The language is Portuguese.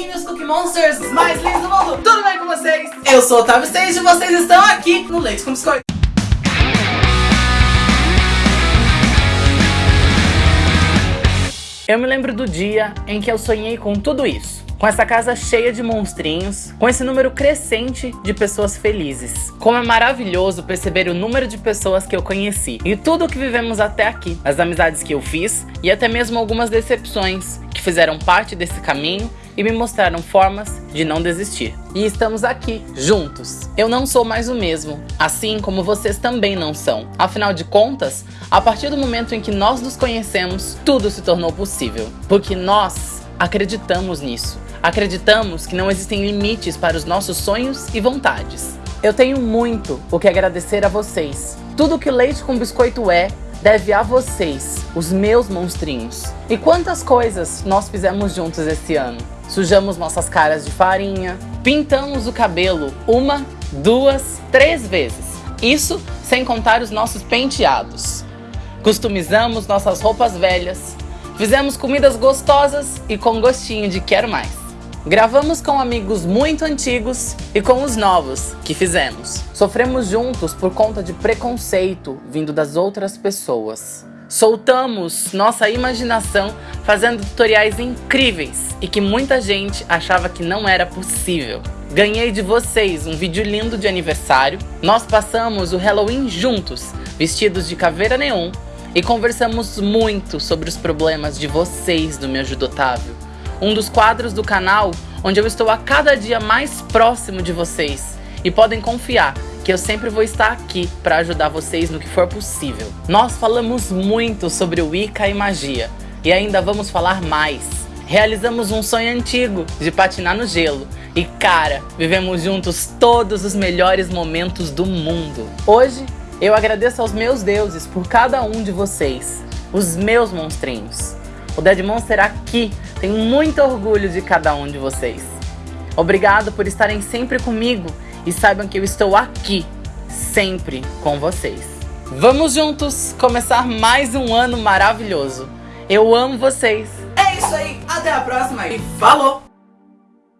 amiguinhos Cookie Monsters mais lindos do mundo, tudo bem com vocês? Eu sou o Otávio Stage e vocês estão aqui no Leite com Biscoito. Eu me lembro do dia em que eu sonhei com tudo isso. Com essa casa cheia de monstrinhos, com esse número crescente de pessoas felizes. Como é maravilhoso perceber o número de pessoas que eu conheci e tudo o que vivemos até aqui, as amizades que eu fiz e até mesmo algumas decepções que fizeram parte desse caminho e me mostraram formas de não desistir. E estamos aqui, juntos. Eu não sou mais o mesmo, assim como vocês também não são. Afinal de contas, a partir do momento em que nós nos conhecemos, tudo se tornou possível. Porque nós acreditamos nisso. Acreditamos que não existem limites para os nossos sonhos e vontades. Eu tenho muito o que agradecer a vocês. Tudo que Leite com Biscoito é, deve a vocês, os meus monstrinhos. E quantas coisas nós fizemos juntos esse ano? Sujamos nossas caras de farinha, pintamos o cabelo uma, duas, três vezes. Isso sem contar os nossos penteados. Customizamos nossas roupas velhas, fizemos comidas gostosas e com gostinho de quero mais. Gravamos com amigos muito antigos e com os novos que fizemos. Sofremos juntos por conta de preconceito vindo das outras pessoas. Soltamos nossa imaginação fazendo tutoriais incríveis e que muita gente achava que não era possível. Ganhei de vocês um vídeo lindo de aniversário. Nós passamos o Halloween juntos, vestidos de caveira neon, e conversamos muito sobre os problemas de vocês do Me Ajuda. Um dos quadros do canal onde eu estou a cada dia mais próximo de vocês. E podem confiar que eu sempre vou estar aqui para ajudar vocês no que for possível. Nós falamos muito sobre Wicca e magia, e ainda vamos falar mais. Realizamos um sonho antigo de patinar no gelo, e cara, vivemos juntos todos os melhores momentos do mundo. Hoje, eu agradeço aos meus deuses por cada um de vocês, os meus monstrinhos. O Dead Monster aqui tem muito orgulho de cada um de vocês. Obrigado por estarem sempre comigo e saibam que eu estou aqui, sempre com vocês. Vamos juntos começar mais um ano maravilhoso. Eu amo vocês. É isso aí, até a próxima e falou!